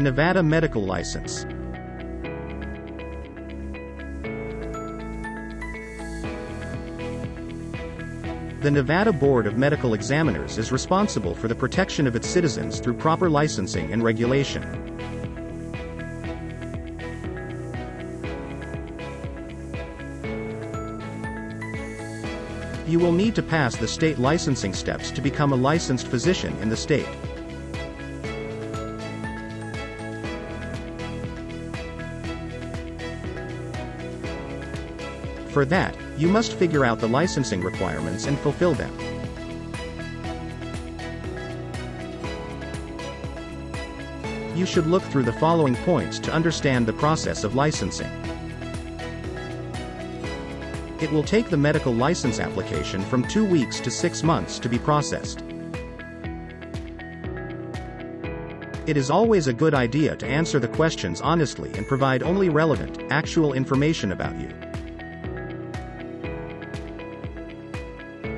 Nevada Medical License. The Nevada Board of Medical Examiners is responsible for the protection of its citizens through proper licensing and regulation. You will need to pass the state licensing steps to become a licensed physician in the state. For that, you must figure out the licensing requirements and fulfill them. You should look through the following points to understand the process of licensing. It will take the medical license application from two weeks to six months to be processed. It is always a good idea to answer the questions honestly and provide only relevant, actual information about you.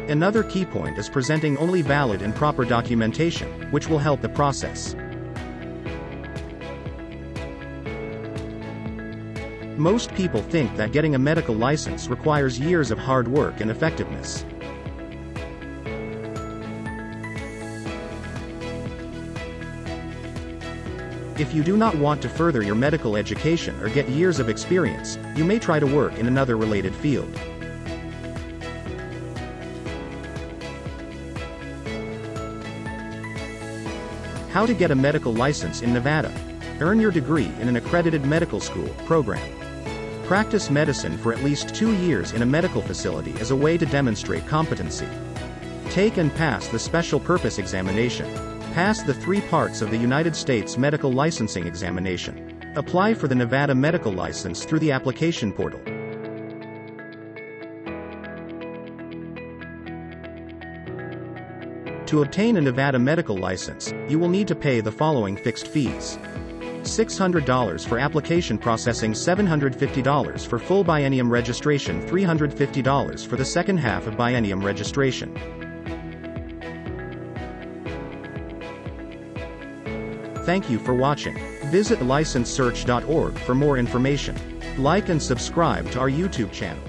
Another key point is presenting only valid and proper documentation, which will help the process. Most people think that getting a medical license requires years of hard work and effectiveness. If you do not want to further your medical education or get years of experience, you may try to work in another related field. How to get a medical license in Nevada. Earn your degree in an accredited medical school program. Practice medicine for at least two years in a medical facility as a way to demonstrate competency. Take and pass the special purpose examination. Pass the three parts of the United States Medical Licensing Examination. Apply for the Nevada Medical License through the application portal. To obtain a Nevada medical license, you will need to pay the following fixed fees. $600 for application processing $750 for full biennium registration $350 for the second half of biennium registration. Thank you for watching. Visit licensesearch.org for more information. Like and subscribe to our YouTube channel.